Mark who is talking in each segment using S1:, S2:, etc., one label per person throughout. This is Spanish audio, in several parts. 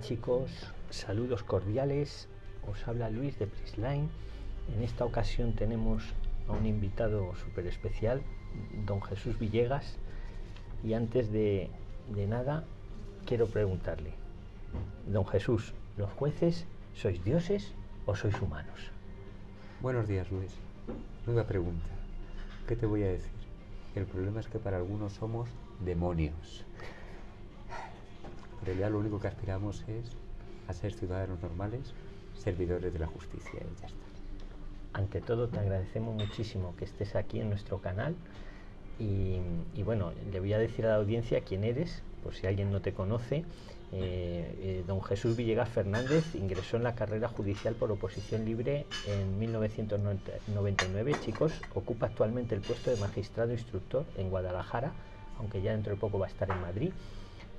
S1: Chicos, saludos cordiales. Os habla Luis de Prisline. En esta ocasión tenemos a un invitado súper especial, don Jesús Villegas. Y antes de, de nada, quiero preguntarle, don Jesús, ¿los jueces sois dioses o sois humanos?
S2: Buenos días, Luis. Nueva pregunta. ¿Qué te voy a decir? El problema es que para algunos somos demonios. Realidad lo único que aspiramos es a ser ciudadanos normales, servidores de la justicia y ya está.
S1: Ante todo te agradecemos muchísimo que estés aquí en nuestro canal y, y bueno, le voy a decir a la audiencia quién eres, por si alguien no te conoce. Eh, eh, don Jesús Villegas Fernández ingresó en la carrera judicial por oposición libre en 1999. Chicos, ocupa actualmente el puesto de magistrado instructor en Guadalajara, aunque ya dentro de poco va a estar en Madrid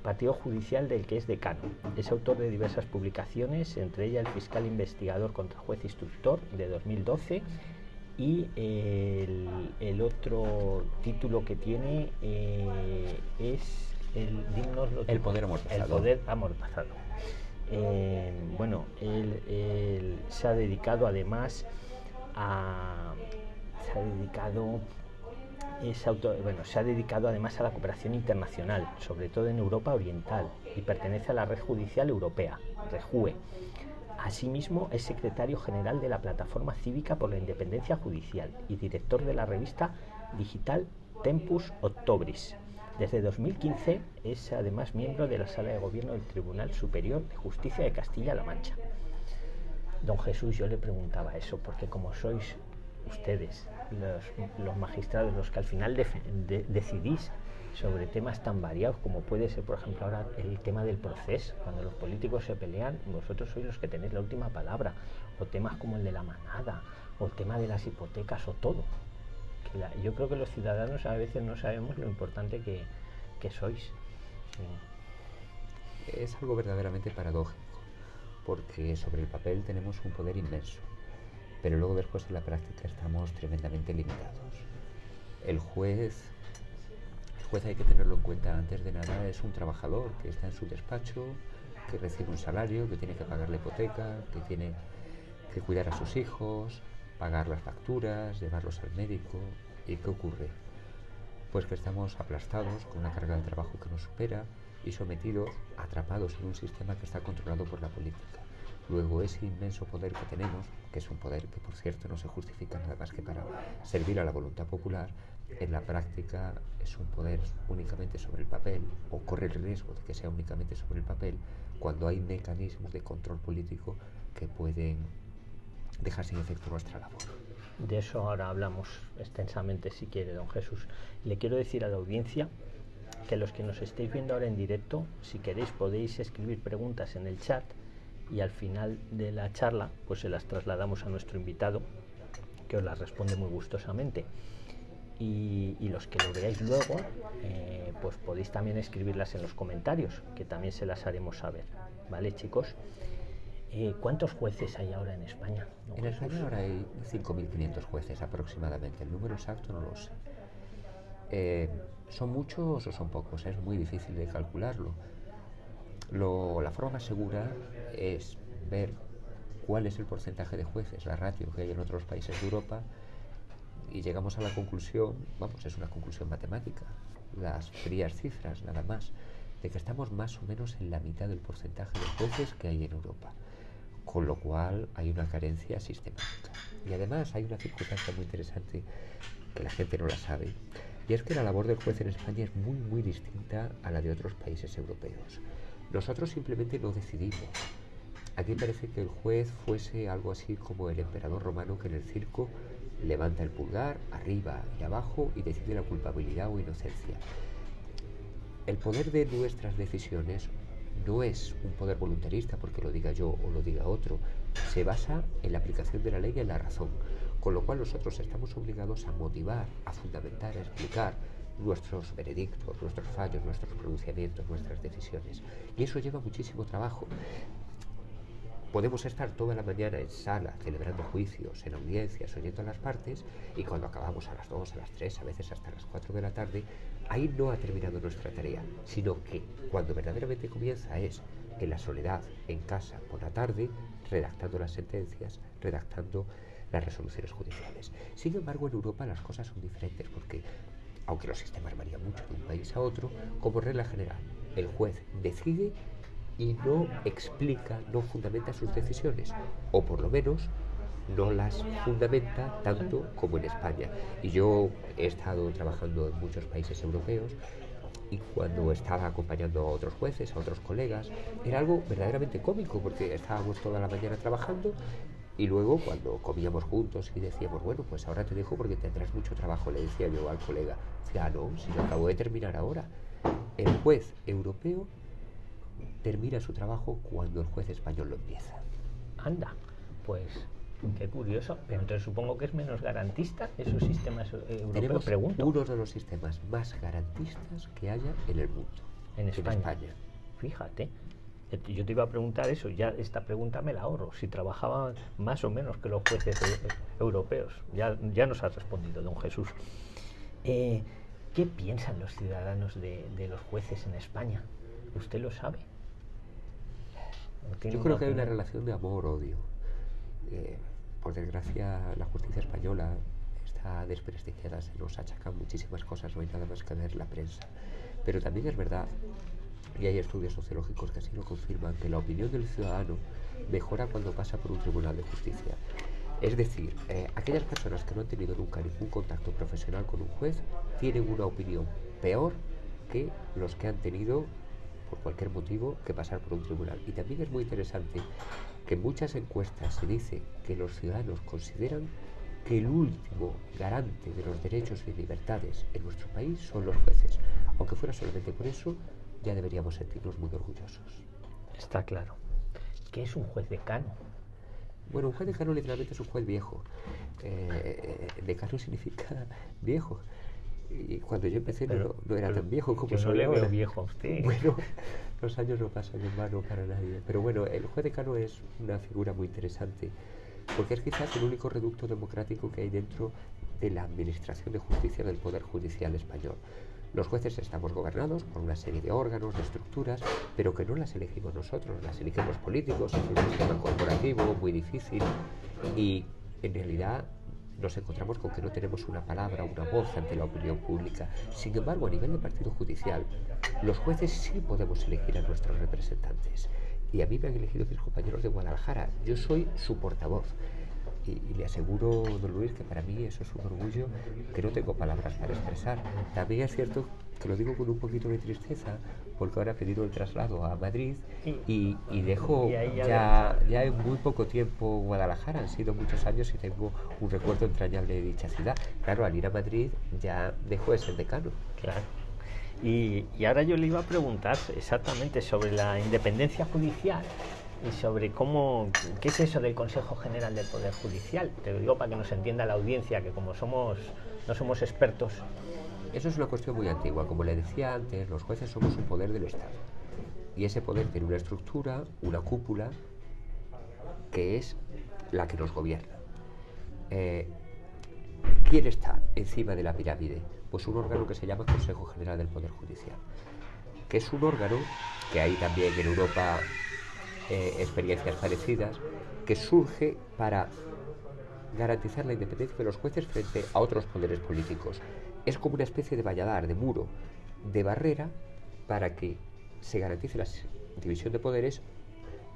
S1: partido judicial del que es decano. Es autor de diversas publicaciones, entre ellas El fiscal investigador contra juez instructor de 2012 y el, otro título que tiene eh, es el,
S2: el poder amortazado.
S1: El poder amortazado. Eh, bueno, él, se ha dedicado además a se ha dedicado bueno, se ha dedicado además a la cooperación internacional, sobre todo en Europa Oriental, y pertenece a la Red Judicial Europea, REJUE. Asimismo, es secretario general de la Plataforma Cívica por la Independencia Judicial y director de la revista digital Tempus Octobris. Desde 2015 es además miembro de la Sala de Gobierno del Tribunal Superior de Justicia de Castilla-La Mancha. Don Jesús, yo le preguntaba eso, porque como sois ustedes, los, magistrados, los que al final decidís sobre temas tan variados como puede ser, por ejemplo, ahora el tema del proceso, cuando los políticos se pelean, vosotros sois los que tenéis la última palabra, o temas como el de la manada, o el tema de las hipotecas, o todo. yo creo que los ciudadanos a veces no sabemos lo importante que, que sois.
S2: Es algo verdaderamente paradójico, porque sobre el papel tenemos un poder inmenso pero luego después en la práctica estamos tremendamente limitados. El juez, el juez hay que tenerlo en cuenta antes de nada, es un trabajador que está en su despacho, que recibe un salario, que tiene que pagar la hipoteca, que tiene que cuidar a sus hijos, pagar las facturas, llevarlos al médico. ¿Y qué ocurre? Pues que estamos aplastados con una carga de trabajo que nos supera y sometidos, atrapados en un sistema que está controlado por la política. Luego ese inmenso poder que tenemos, que es un poder que por cierto no se justifica nada más que para servir a la voluntad popular, en la práctica es un poder únicamente sobre el papel o corre el riesgo de que sea únicamente sobre el papel cuando hay mecanismos de control político que pueden dejar sin efecto nuestra labor.
S1: De eso ahora hablamos extensamente si quiere, don Jesús. Le quiero decir a la audiencia que los que nos estéis viendo ahora en directo, si queréis podéis escribir preguntas en el chat y al final de la charla pues se las trasladamos a nuestro invitado que os las responde muy gustosamente y, los que lo veáis luego eh, pues podéis también escribirlas en los comentarios que también se las haremos saber vale chicos eh, ¿Cuántos jueces hay ahora en España?
S2: en España ahora hay 5.500 jueces aproximadamente. El número exacto no lo sé. Eh, ¿Son muchos o son pocos? Es muy difícil de calcularlo la forma más segura es ver cuál es el porcentaje de jueces, la ratio que hay en otros países de Europa y llegamos a la conclusión, vamos, es una conclusión matemática, las frías cifras nada más, de que estamos más o menos en la mitad del porcentaje de jueces que hay en Europa, con lo cual hay una carencia sistemática. Y además hay una circunstancia muy interesante que la gente no la sabe, y es que la labor del juez en España es muy, muy distinta a la de otros países europeos. Nosotros simplemente no decidimos. Aquí parece que el juez fuese algo así como el emperador romano que en el circo levanta el pulgar arriba y abajo y decide la culpabilidad o inocencia. El poder de nuestras decisiones no es un poder voluntarista porque lo diga yo o lo diga otro, se basa en la aplicación de la ley y en la razón, con lo cual nosotros estamos obligados a motivar, a fundamentar, a explicar nuestros veredictos, nuestros fallos, nuestros pronunciamientos, nuestras decisiones. Y eso lleva muchísimo trabajo. Podemos estar toda la mañana en sala celebrando juicios, en audiencias, oyendo a las partes y cuando acabamos a las 2, a las 3, a veces hasta las 4 de la tarde, ahí no ha terminado nuestra tarea, sino que cuando verdaderamente comienza es en la soledad, en casa, por la tarde, redactando las sentencias, redactando las resoluciones judiciales. Sin embargo, en Europa las cosas son diferentes porque, aunque los sistemas varían mucho de un país a otro, como regla general, el juez decide y no explica, no fundamenta sus decisiones, o por lo menos no las fundamenta tanto como en España. Y yo he estado trabajando en muchos países europeos y cuando estaba acompañando a otros jueces, a otros colegas, era algo verdaderamente cómico porque estábamos toda la mañana trabajando y luego cuando comíamos juntos y decíamos, bueno, pues ahora te dejo porque tendrás mucho trabajo, le decía yo al colega, decía, ah, no, si yo acabo de terminar ahora. El juez europeo termina su trabajo cuando el juez español lo empieza.
S1: Anda, pues qué curioso. Pero entonces supongo que es menos garantista esos sistemas europeos.
S2: Tenemos
S1: Pregunto.
S2: uno de los sistemas más garantistas que haya en el mundo.
S1: En España. Fíjate. Eh, Yo te iba a preguntar eso, ya esta pregunta me la ahorro, si trabajaban más o menos que los jueces e- europeos. Ya, ya nos ha respondido don Jesús. Eh, ¿Qué piensan los ciudadanos de, de los jueces en España? ¿Usted lo sabe? ¿O tiene
S2: Yo creo que hay una relación de amor-odio. Eh, por desgracia, la justicia española está desprestigiada, se nos achacan muchísimas cosas, no hay nada más que ver la prensa. Pero también es verdad, y hay estudios sociológicos que así lo confirman, que la opinión del ciudadano mejora cuando pasa por un tribunal de justicia. Es decir, eh, aquellas personas que no han tenido nunca ningún contacto profesional con un juez tienen una opinión peor que los que han tenido por cualquier motivo que pasar por un tribunal. Y también es muy interesante que en muchas encuestas se dice que los ciudadanos consideran que el último garante de los derechos y libertades en nuestro país son los jueces. Aunque fuera solamente por eso, ya deberíamos sentirnos muy orgullosos.
S1: Está claro. ¿Qué es un juez decano?
S2: Bueno, un juez decano literalmente es un juez viejo. Eh, decano significa viejo. Y cuando yo empecé no-
S1: Pero-
S2: no, era
S1: pero
S2: tan viejo como
S1: yo no
S2: soy
S1: le veo viejo a usted.
S2: Bueno, los años no pasan en vano para nadie. Pero bueno, el juez decano es una figura muy interesante porque es quizás el único reducto democrático que hay dentro de la administración de justicia del Poder Judicial español. Los jueces estamos gobernados por una serie de órganos, de estructuras, pero que no las elegimos nosotros, las eligen los políticos, es un sistema corporativo muy difícil y en realidad nos encontramos con que no tenemos una palabra, una voz ante la opinión pública. Sin embargo, a nivel de partido judicial, los jueces sí podemos elegir a nuestros representantes. Y a mí me han elegido mis compañeros de Guadalajara. Yo soy su portavoz. Y, y le aseguro, don Luis, que para mí eso es un orgullo que no tengo palabras para expresar. También es cierto que lo digo con un poquito de tristeza, porque ahora he pedido el traslado a Madrid y, y dejo
S1: Y ya
S2: ya, ya en muy poco tiempo Guadalajara. Han sido muchos años y tengo un recuerdo entrañable de dicha ciudad. Claro, al ir a Madrid ya dejo de ser decano.
S1: Claro. Y, y ahora yo le iba a preguntar exactamente sobre la independencia judicial y sobre cómo, qué es eso del Consejo General del Poder Judicial. Te lo digo para que nos entienda la audiencia, que como somos, no somos expertos,
S2: Eso es una cuestión muy antigua. Como le decía antes, los jueces somos un poder del Estado. Y ese poder tiene una estructura, una cúpula, que es la que nos gobierna. Eh, ¿Quién está encima de la pirámide? Pues un órgano que se llama Consejo General del Poder Judicial, que es un órgano que hay también en Europa eh, experiencias parecidas, que surge para garantizar la independencia de los jueces frente a otros poderes políticos. Es como una especie de valladar, de muro, de barrera para que se garantice la división de poderes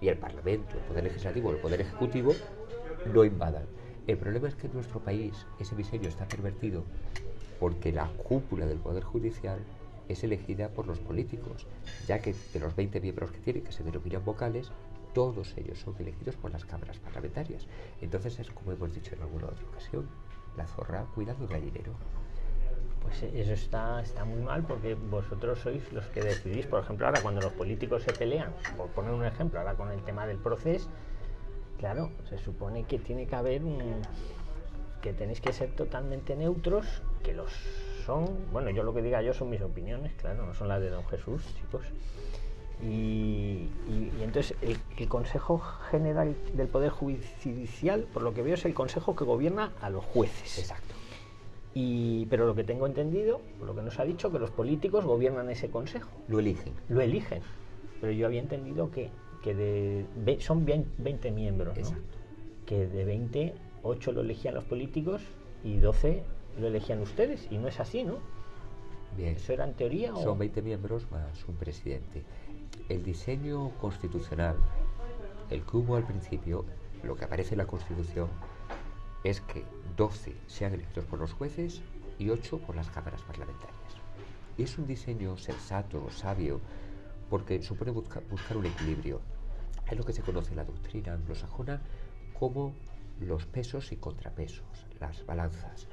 S2: y el Parlamento, el Poder Legislativo, el Poder Ejecutivo no invadan. El problema es que en nuestro país ese diseño está pervertido porque la cúpula del Poder Judicial es elegida por los políticos, ya que de los 20 miembros que tiene, que se denominan vocales, todos ellos son elegidos por las cámaras parlamentarias. Entonces es como hemos dicho en alguna otra ocasión, la zorra cuidando el gallinero.
S1: Pues eso está, está muy mal porque vosotros sois los que decidís. Por ejemplo, ahora cuando los políticos se pelean, por poner un ejemplo, ahora con el tema del proceso, claro, se supone que tiene que haber un, que tenéis que ser totalmente neutros, que los son, bueno, yo lo que diga yo son mis opiniones, claro, no son las de don Jesús, chicos. Y, entonces el, Consejo General del Poder Judicial, por lo que veo, es el Consejo que gobierna a los jueces.
S2: Exacto.
S1: Y, pero lo que tengo entendido, por lo que nos ha dicho, que los políticos gobiernan ese Consejo.
S2: Lo eligen.
S1: Lo eligen. Pero yo había entendido que, que de, son 20 miembros, ¿no? que de 20, 8 lo elegían los políticos y 12 lo elegían ustedes. Y no es así, ¿no?
S2: Bien.
S1: ¿Eso era en teoría?
S2: Son 20 miembros más un presidente. El diseño constitucional, el que hubo al principio, lo que aparece en la Constitución, es que 12 sean elegidos por los jueces y 8 por las cámaras parlamentarias. Y es un diseño sensato, sabio, porque supone buscar un equilibrio. Es lo que se conoce en la doctrina anglosajona como los pesos y contrapesos, las balanzas.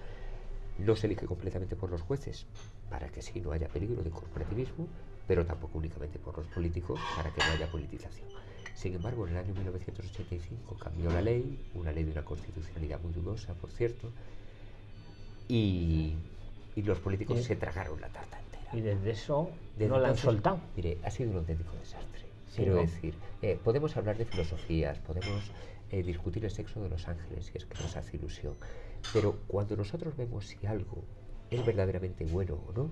S2: No se elige completamente por los jueces, para que sí no haya peligro de corporativismo, pero tampoco únicamente por los políticos, para que no haya politización. Sin embargo, en el año 1985 cambió la ley, una ley de una constitucionalidad muy dudosa, por cierto, y, los políticos se tragaron la tarta entera.
S1: Y desde eso no la han soltado.
S2: Mire, ha sido un auténtico desastre. Quiero decir, eh, podemos hablar de filosofías, podemos eh, discutir el sexo de los ángeles, si es que nos hace ilusión, pero cuando nosotros vemos si algo es verdaderamente bueno o no,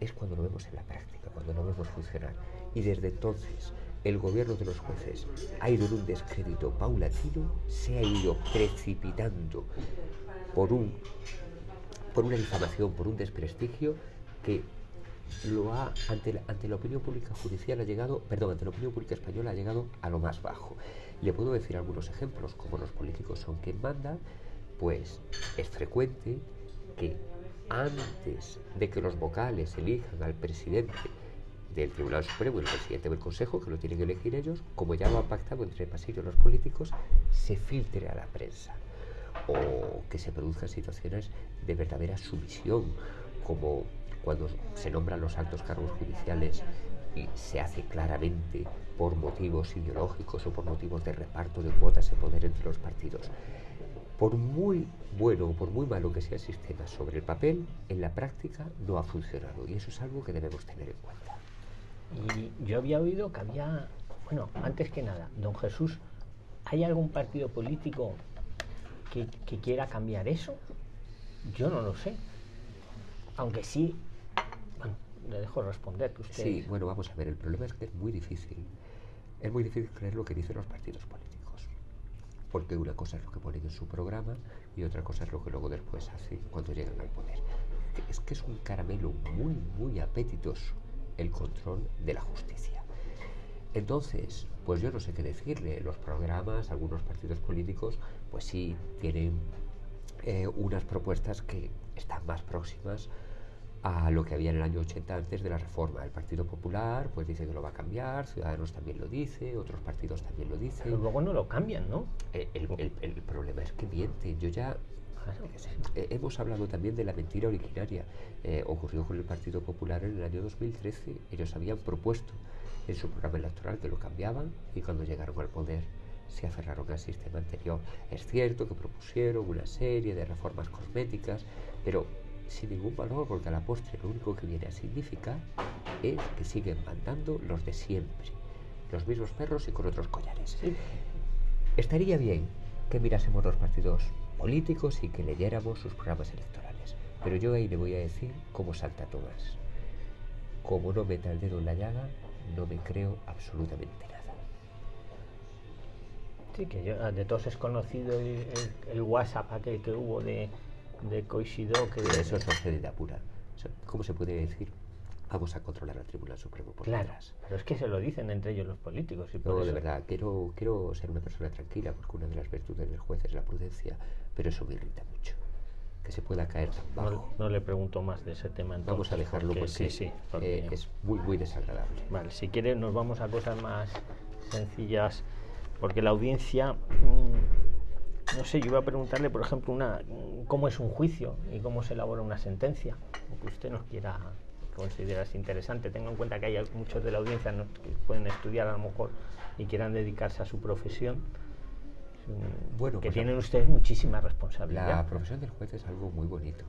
S2: es cuando lo vemos en la práctica, cuando lo vemos funcionar. Y desde entonces, el gobierno de los jueces ha ido en un descrédito paulatino, se ha ido precipitando por, un, por una difamación, por un desprestigio que lo ha, ante la, ante la opinión pública judicial ha llegado, perdón, ante la opinión pública española ha llegado a lo más bajo. Le puedo decir algunos ejemplos, como los políticos son quien manda, pues es frecuente que antes de que los vocales elijan al presidente del Tribunal Supremo y el presidente del Consejo, que lo tienen que elegir ellos, como ya lo han pactado entre pasillos los políticos, se filtre a la prensa. O que se produzcan situaciones de verdadera sumisión, como cuando se nombran los altos cargos judiciales y se hace claramente por motivos ideológicos o por motivos de reparto de cuotas de poder entre los partidos. Por muy bueno o por muy malo que sea el sistema sobre el papel, en la práctica no ha funcionado y eso es algo que debemos tener en cuenta.
S1: Y yo había oído que había, bueno, antes que nada, don Jesús, ¿hay algún partido político que, que quiera cambiar eso? Yo no lo sé. Aunque sí, bueno, le dejo responder. Que usted...
S2: Sí, bueno, vamos a ver, el problema es que es muy difícil. Es muy difícil creer lo que dicen los partidos políticos porque una cosa es lo que ponen en su programa y otra cosa es lo que luego después hacen cuando llegan al poder. Es que es un caramelo muy, muy apetitoso el control de la justicia. Entonces, pues yo no sé qué decirle. Los programas, algunos partidos políticos, pues sí tienen eh, unas propuestas que están más próximas a lo que había en el año 80 antes de la reforma. El Partido Popular pues dice que lo va a cambiar, Ciudadanos también lo dice, otros partidos también lo dicen.
S1: Pero luego no lo cambian, ¿no?
S2: Eh, el, problema es que mienten. Yo ya... Eh, hemos hablado también de la mentira originaria. Eh, ocurrió con el Partido Popular en el año 2013. Ellos habían propuesto en su programa electoral que lo cambiaban y cuando llegaron al poder se aferraron al sistema anterior. Es cierto que propusieron una serie de reformas cosméticas, pero sin ningún valor, porque a la postre lo único que viene a significar es que siguen mandando los de siempre, los mismos perros y con otros collares. Estaría bien que mirásemos los partidos políticos y que leyéramos sus programas electorales, pero yo ahí le voy a decir cómo salta Tomás. Como no meta el dedo en la llaga, no me creo absolutamente nada.
S1: Sí, que yo, de todos es conocido el WhatsApp aquel que hubo de de Koishido que...
S2: Eso es de pura. ¿Cómo se puede decir? Vamos a controlar al Tribunal Supremo por
S1: claro, Pero es que se lo dicen entre ellos los políticos. Y
S2: no, de verdad, quiero, quiero ser una persona tranquila porque una de las virtudes del juez es la prudencia, pero eso me irrita mucho. Que se pueda caer
S1: No, le pregunto más de ese tema. Entonces,
S2: vamos a dejarlo porque, sí, sí, eh, es muy, muy desagradable.
S1: Vale, si quiere nos vamos a cosas más sencillas porque la audiencia, mm, no sé, yo iba a preguntarle, por ejemplo, una, cómo es un juicio y cómo se elabora una sentencia, que usted nos quiera considerar interesante. Tenga en cuenta que hay muchos de la audiencia que pueden estudiar a lo mejor y quieran dedicarse a su profesión. Bueno, que pues tienen ustedes muchísima responsabilidad.
S2: La profesión del juez es algo muy bonito.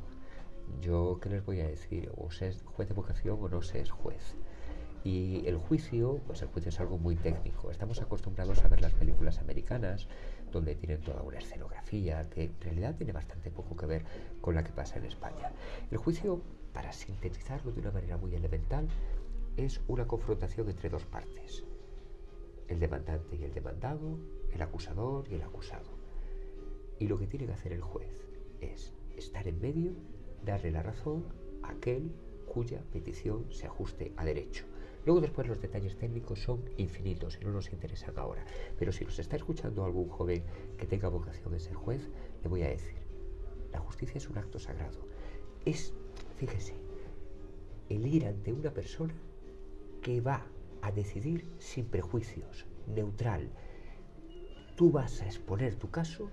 S2: Yo, ¿qué les voy a decir? O se es juez de vocación o no se es juez. Y el juicio, pues el juicio es algo muy técnico. Estamos acostumbrados a ver las películas americanas, donde tienen toda una escenografía que en realidad tiene bastante poco que ver con la que pasa en España. El juicio, para sintetizarlo de una manera muy elemental, es una confrontación entre dos partes. El demandante y el demandado, el acusador y el acusado. Y lo que tiene que hacer el juez es estar en medio, darle la razón a aquel cuya petición se ajuste a derecho. Luego después los detalles técnicos son infinitos y no nos interesan ahora. Pero si nos está escuchando algún joven que tenga vocación de ser juez, le voy a decir, la justicia es un acto sagrado. Es, fíjese, el ir ante una persona que va a decidir sin prejuicios, neutral. Tú vas a exponer tu caso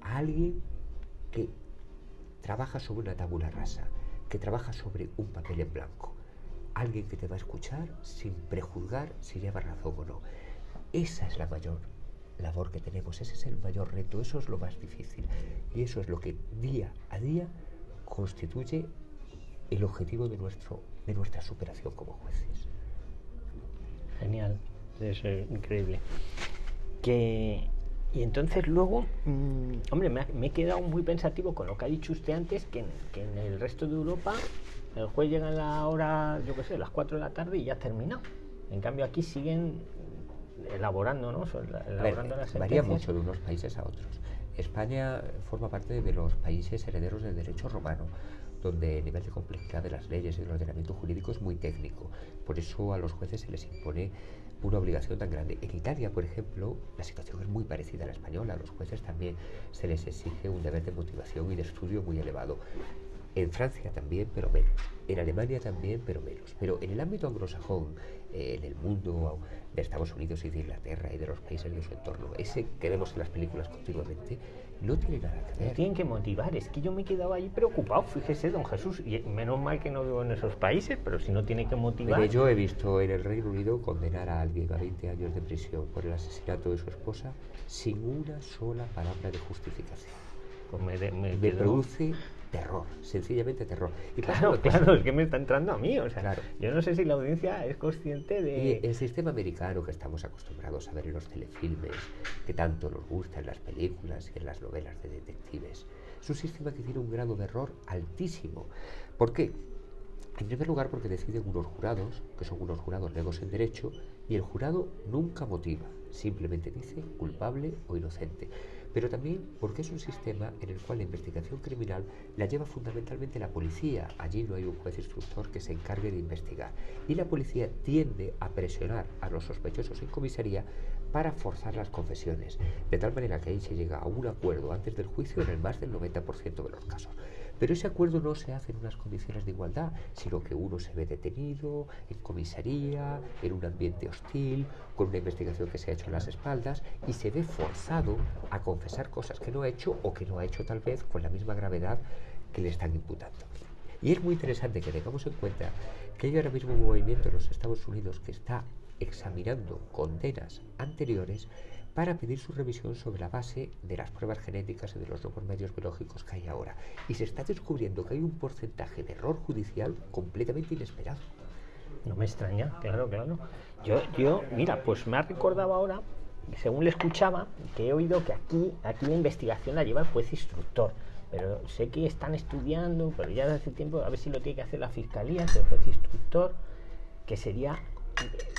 S2: a alguien que trabaja sobre una tabula rasa, que trabaja sobre un papel en blanco alguien que te va a escuchar sin prejuzgar si lleva razón o no. Esa es la mayor labor que tenemos, ese es el mayor reto, eso es lo más difícil y eso es lo que día a día constituye el objetivo de, nuestro, de nuestra superación como jueces.
S1: Genial, eso es increíble. Que, y entonces luego, mm, hombre, me, he quedado muy pensativo con lo que ha dicho usted antes, que que en el resto de Europa el juez llega a la hora, yo qué sé, las 4 de la tarde y ya ha terminado. En cambio aquí siguen elaborando, ¿no?
S2: Elaborando las varía mucho de unos países a otros. España forma parte de los países herederos del derecho romano, donde el nivel de complejidad de las leyes y del ordenamiento jurídico es muy técnico. Por eso a los jueces se les impone una obligación tan grande. En Italia, por ejemplo, la situación es muy parecida a la española. A los jueces también se les exige un deber de motivación y de estudio muy elevado. En Francia también, pero menos. En Alemania también, pero menos. Pero en el ámbito anglosajón, eh, en el mundo de Estados Unidos y de Inglaterra y de los países de su entorno, ese que vemos en las películas continuamente, no tiene nada que ver.
S1: tienen que motivar. Es que yo me quedaba ahí preocupado, fíjese, don Jesús, y menos mal que no vivo en esos países, pero si no tiene que motivar.
S2: yo he visto en el Reino Unido condenar a alguien a 20 años de prisión por el asesinato de su esposa sin una sola palabra de justificación. Pues me, me produce terror, sencillamente terror.
S1: Y claro, claro, es que me está entrando a mí. O sea, claro. yo no sé si la audiencia es consciente de.
S2: Y el sistema americano que estamos acostumbrados a ver en los telefilmes, que tanto nos gusta en las películas y en las novelas de detectives, es un sistema que tiene un grado de error altísimo. ¿Por qué? En primer lugar, porque deciden unos jurados, que son unos jurados legos en derecho, y el jurado nunca motiva, simplemente dice culpable o inocente pero también porque es un sistema en el cual la investigación criminal la lleva fundamentalmente la policía. Allí no hay un juez instructor que se encargue de investigar. Y la policía tiende a presionar a los sospechosos en comisaría para forzar las confesiones, de tal manera que ahí se llega a un acuerdo antes del juicio en el más del 90% de los casos. Pero ese acuerdo no se hace en unas condiciones de igualdad, sino que uno se ve detenido en comisaría, en un ambiente hostil, con una investigación que se ha hecho en las espaldas y se ve forzado a confesar cosas que no ha hecho o que no ha hecho tal vez con la misma gravedad que le están imputando. Y es muy interesante que tengamos en cuenta que hay ahora mismo un movimiento en los Estados Unidos que está examinando condenas anteriores para pedir su revisión sobre la base de las pruebas genéticas y de los nuevos medios biológicos que hay ahora. Y se está descubriendo que hay un porcentaje de error judicial completamente inesperado.
S1: No me extraña, claro, claro. Yo, yo, mira, pues me ha recordado ahora, según le escuchaba, que he oído que aquí, aquí la investigación la lleva el juez instructor. Pero sé que están estudiando, pero ya desde hace tiempo, a ver si lo tiene que hacer la fiscalía, el juez instructor, que sería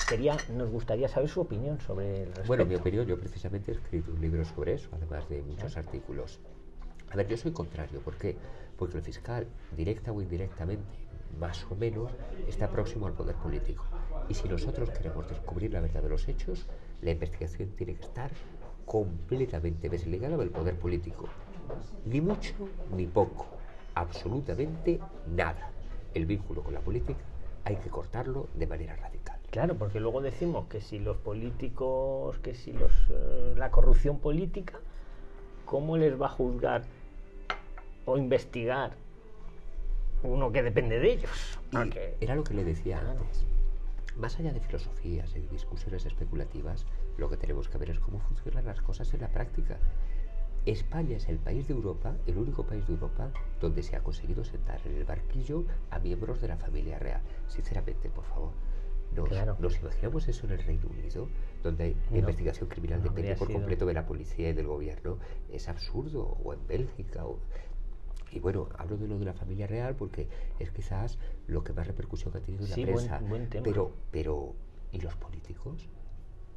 S1: quería, nos gustaría saber su opinión sobre el
S2: Bueno, mi opinión, yo precisamente he escrito un libro sobre eso, además de muchos artículos. A ver, yo soy contrario, ¿por qué? Porque el fiscal, directa o indirectamente, más o menos, está próximo al poder político. Y si nosotros queremos descubrir la verdad de los hechos, la investigación tiene que estar completamente desligada del poder político. Ni mucho ni poco. Absolutamente nada. El vínculo con la política hay que cortarlo de manera radical.
S1: Claro, porque luego decimos que si los políticos, que si los eh, la corrupción política, ¿cómo les va a juzgar o investigar uno que depende de ellos?
S2: Era lo que le decía antes. Más allá de filosofías y de discusiones especulativas, lo que tenemos que ver es cómo funcionan las cosas en la práctica. España es el país de Europa, el único país de Europa, donde se ha conseguido sentar en el barquillo a miembros de la familia real. Sinceramente, por favor. Nos, imaginamos eso en el Reino Unido, donde hay investigación criminal depende por completo de la policía y del gobierno. Es absurdo. O en Bélgica. Y bueno, hablo de lo de la familia real porque es quizás lo que más repercusión ha tenido en la prensa. Pero, pero, ¿y los políticos?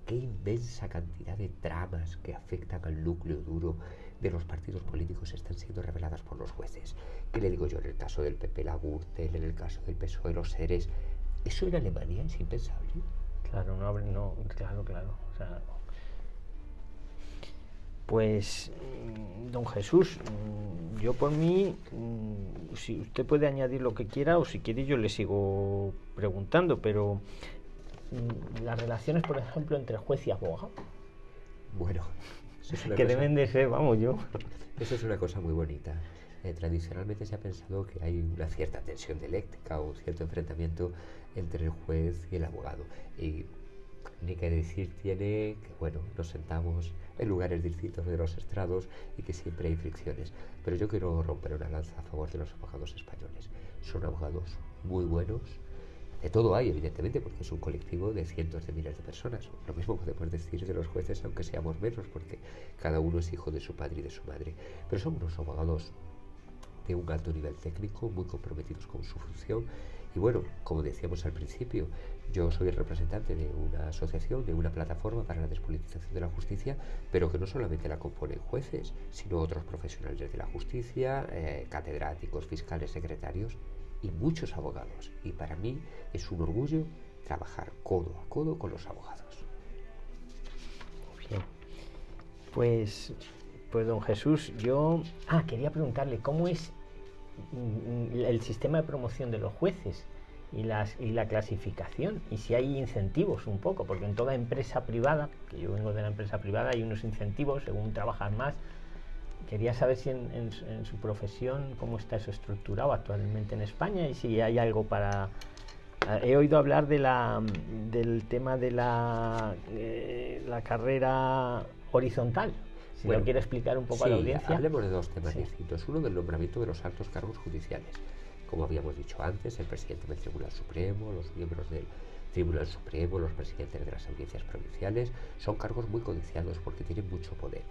S2: Qué inmensa cantidad de tramas que afectan al núcleo duro de los partidos políticos están siendo reveladas por los jueces. ¿Qué le digo yo en el caso del PP, la Gürtel, en el caso del PSOE, los seres? Eso en Alemania es impensable.
S1: Claro, no, no claro, claro. pues, mm, don Jesús, mm, yo por mí, mm, si usted puede añadir lo que quiera o si quiere yo le sigo preguntando, pero las relaciones, por ejemplo, entre juez y abogado.
S2: Bueno,
S1: que deben de ser, vamos, yo.
S2: Eso es una cosa muy bonita. Eh, tradicionalmente se ha pensado que hay una cierta tensión dialéctica o un cierto enfrentamiento entre el juez y el abogado. Y ni que decir tiene que, bueno, nos sentamos en lugares distintos de los estrados y que siempre hay fricciones. Pero yo quiero romper una lanza a favor de los abogados españoles. Son abogados muy buenos. De todo hay, evidentemente, porque es un colectivo de cientos de miles de personas. Lo mismo podemos decir de los jueces, aunque seamos menos, porque cada uno es hijo de su padre y de su madre. Pero son unos abogados de un alto nivel técnico, muy comprometidos con su función y bueno, como decíamos al principio, yo soy el representante de una asociación, de una plataforma para la despolitización de la justicia, pero que no solamente la componen jueces, sino otros profesionales de la justicia, eh, catedráticos, fiscales, secretarios y muchos abogados. Y para mí es un orgullo trabajar codo a codo con los abogados.
S1: Bien. Pues, pues don Jesús, yo... Ah, quería preguntarle, ¿cómo es el sistema de promoción de los jueces y, las, y la clasificación y si hay incentivos un poco, porque en toda empresa privada, que yo vengo de la empresa privada, hay unos incentivos según trabajas más. Quería saber si en, su profesión cómo está eso estructurado actualmente en España y si hay algo para... He oído hablar de la, del tema de la, eh, la carrera horizontal, si lo quiere explicar un poco a la audiencia.
S2: Hablemos de dos temas distintos. Uno del nombramiento de los altos cargos judiciales. Como habíamos dicho antes, el presidente del Tribunal Supremo, los miembros del Tribunal Supremo, los presidentes de las audiencias provinciales, son cargos muy codiciados porque tienen mucho poder.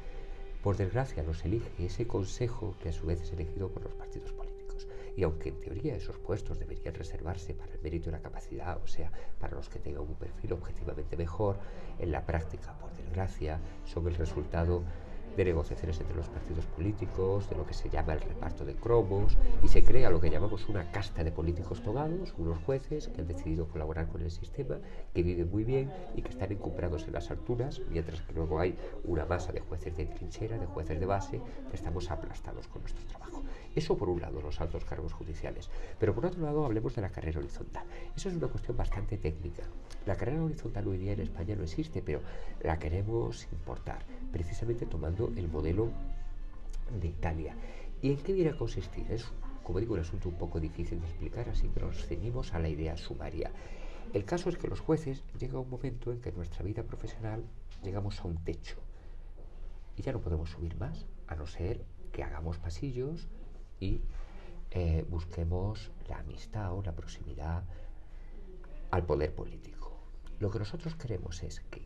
S2: Por desgracia, los elige ese consejo que a su vez es elegido por los partidos políticos. Y aunque en teoría esos puestos deberían reservarse para el mérito y la capacidad, o sea, para los que tengan un perfil objetivamente mejor, en la práctica, por desgracia, son el resultado de negociaciones entre los partidos políticos, de lo que se llama el reparto de cromos, y se crea lo que llamamos una casta de políticos togados, unos jueces que han decidido colaborar con el sistema, que viven muy bien y que están encumbrados en las alturas, mientras que luego hay una masa de jueces de trinchera, de jueces de base, que estamos aplastados con nuestro trabajo. Eso por un lado, los altos cargos judiciales. Pero por otro lado, hablemos de la carrera horizontal. Eso es una cuestión bastante técnica. La carrera horizontal hoy día en España no existe, pero la queremos importar, precisamente tomando el modelo de Italia. ¿Y en qué viene a consistir? Es, como digo, un asunto un poco difícil de explicar, así que nos ceñimos a la idea sumaria. El caso es que los jueces llega un momento en que en nuestra vida profesional llegamos a un techo y ya no podemos subir más, a no ser que hagamos pasillos y eh, busquemos la amistad o la proximidad al poder político. Lo que nosotros queremos es que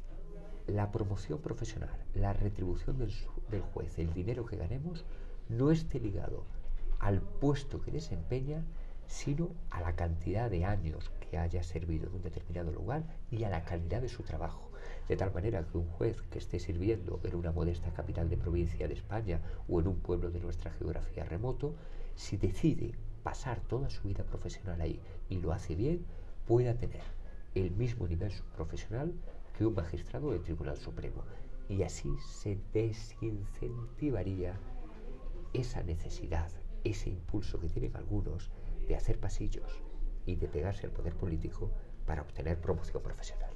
S2: la promoción profesional, la retribución del, juez, el dinero que ganemos, no esté ligado al puesto que desempeña, sino a la cantidad de años que haya servido en un determinado lugar y a la calidad de su trabajo. De tal manera que un juez que esté sirviendo en una modesta capital de provincia de España o en un pueblo de nuestra geografía remoto, si decide pasar toda su vida profesional ahí y lo hace bien, pueda tener el mismo nivel profesional que un magistrado del Tribunal Supremo. Y así se desincentivaría esa necesidad, ese impulso que tienen algunos de hacer pasillos y de pegarse al poder político para obtener promoción profesional.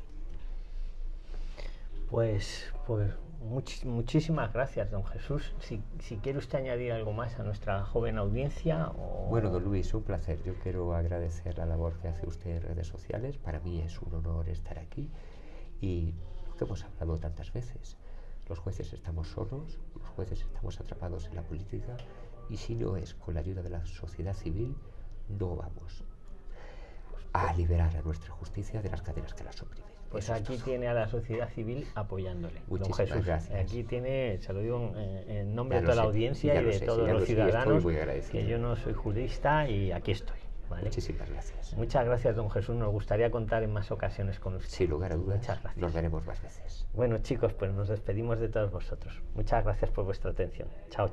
S1: Pues, pues muchísimas gracias, don Jesús. Si, si, quiere usted añadir algo más a nuestra joven audiencia.
S2: Bueno, don Luis, un placer. Yo quiero agradecer la labor que hace usted en redes sociales. Para mí es un honor estar aquí y que hemos hablado tantas veces. Los jueces estamos solos, los jueces estamos atrapados en la política y si no es con la ayuda de la sociedad civil, no vamos a liberar a nuestra justicia de las cadenas que la oprimen.
S1: Pues aquí tiene a la sociedad civil apoyándole.
S2: don Jesús, gracias.
S1: Aquí tiene, se lo digo en, nombre de toda la audiencia y de todos los ciudadanos, que yo no soy jurista y aquí estoy.
S2: Muchísimas gracias.
S1: Muchas gracias, don Jesús. Nos gustaría contar en más ocasiones con usted.
S2: Sin lugar a dudas. Muchas gracias. Nos veremos más veces.
S1: Bueno, chicos, pues nos despedimos de todos vosotros. Muchas gracias por vuestra atención. Chao, chao.